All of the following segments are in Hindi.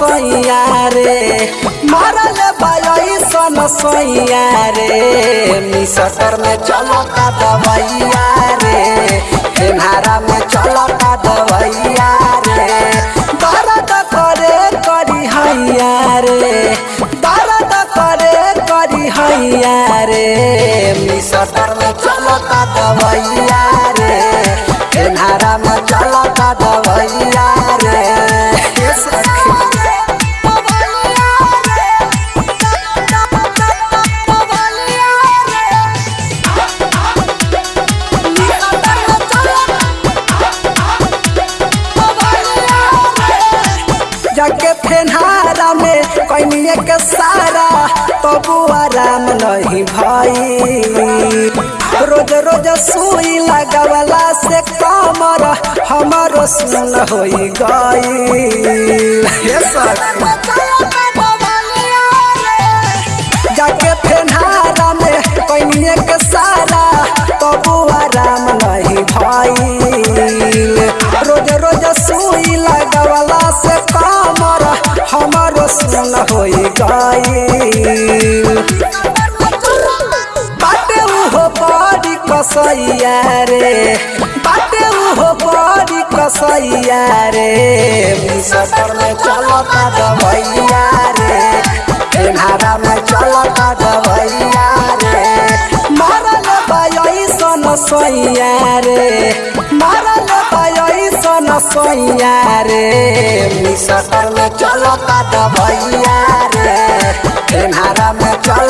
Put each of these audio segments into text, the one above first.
सैया रे। मरल बाई सन सैया रे। मिसटर में चलता दवैया रे। हेनारा में चलता दवैया रे। दर्द करे करी हैया रे। दर्द करे करी हैया रे। मिसटर में चलता दवैया रे। हेनारा में चलता जाके फेनहारा में कैनिए के सारा तबु आराम नहीं भाई। रोज रोज सुई लगवला से कमर हमारो सुन होई गई। कसैया रे। मिसटर में चलता दवैया रे। एन्हारा में चलता दवैया रे। मरल सन सैया रे। मरल बाई सन सैया रे। मिसटर में चलता दवैया रे। में चलता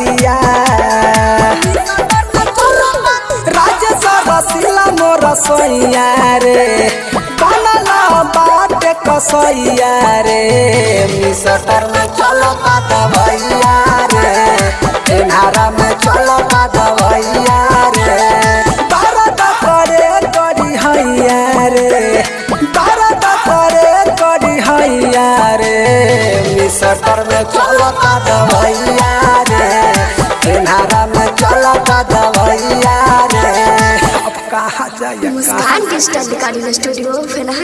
हरदिया राजेश रसिला मोर सैया रे में में रे में चलता दवैया रे अब कहाँ जाइए मुस्कान डिजिटल रिकॉर्डिंग स्टूडियो फेनहा